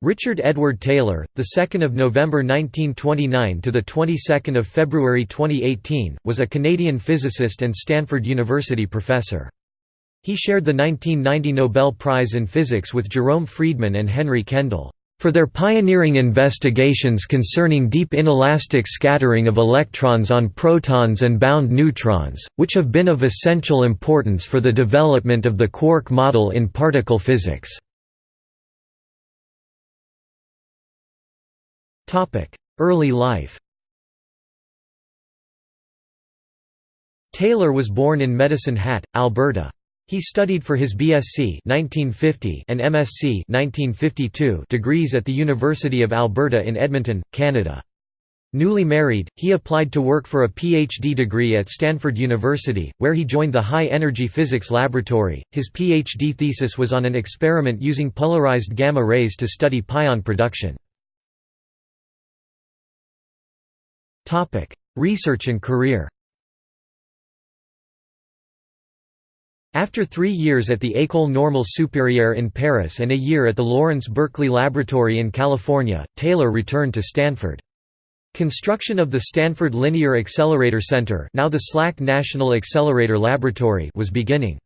Richard Edward Taylor, the 2nd of November 1929 to the 22nd of February 2018, was a Canadian physicist and Stanford University professor. He shared the 1990 Nobel Prize in Physics with Jerome Friedman and Henry Kendall for their pioneering investigations concerning deep inelastic scattering of electrons on protons and bound neutrons, which have been of essential importance for the development of the quark model in particle physics. Early life Taylor was born in Medicine Hat, Alberta. He studied for his BSc 1950 and MSc 1952 degrees at the University of Alberta in Edmonton, Canada. Newly married, he applied to work for a PhD degree at Stanford University, where he joined the High Energy Physics Laboratory. His PhD thesis was on an experiment using polarized gamma rays to study pion production. Research and career After three years at the École Normale Supérieure in Paris and a year at the Lawrence Berkeley Laboratory in California, Taylor returned to Stanford. Construction of the Stanford Linear Accelerator Center now the SLAC National Accelerator Laboratory was beginning.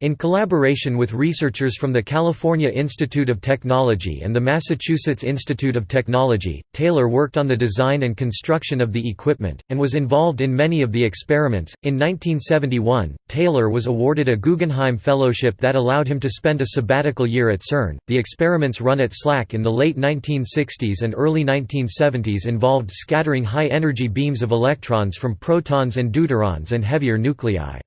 In collaboration with researchers from the California Institute of Technology and the Massachusetts Institute of Technology, Taylor worked on the design and construction of the equipment, and was involved in many of the experiments. In 1971, Taylor was awarded a Guggenheim Fellowship that allowed him to spend a sabbatical year at CERN. The experiments run at SLAC in the late 1960s and early 1970s involved scattering high energy beams of electrons from protons and deuterons and heavier nuclei.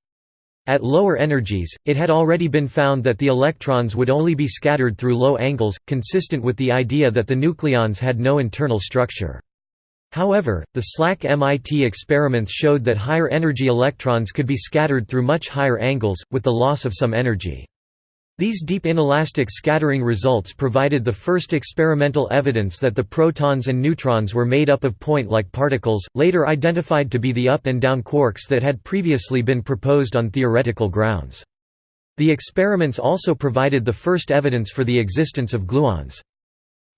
At lower energies, it had already been found that the electrons would only be scattered through low angles, consistent with the idea that the nucleons had no internal structure. However, the SLAC MIT experiments showed that higher energy electrons could be scattered through much higher angles, with the loss of some energy. These deep inelastic scattering results provided the first experimental evidence that the protons and neutrons were made up of point-like particles, later identified to be the up and down quarks that had previously been proposed on theoretical grounds. The experiments also provided the first evidence for the existence of gluons.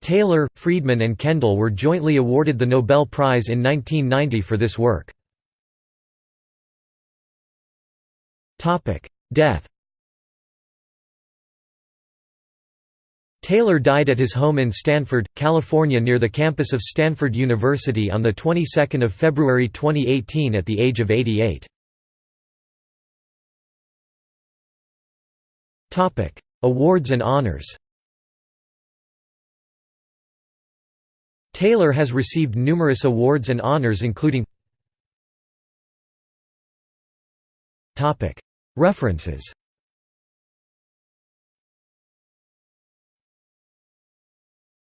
Taylor, Friedman and Kendall were jointly awarded the Nobel Prize in 1990 for this work. Death Taylor died at his home in Stanford, California near the campus of Stanford University on the 22nd of February 2018 at the age of 88. Topic: Awards and honors. Taylor has received numerous awards and honors including Topic: References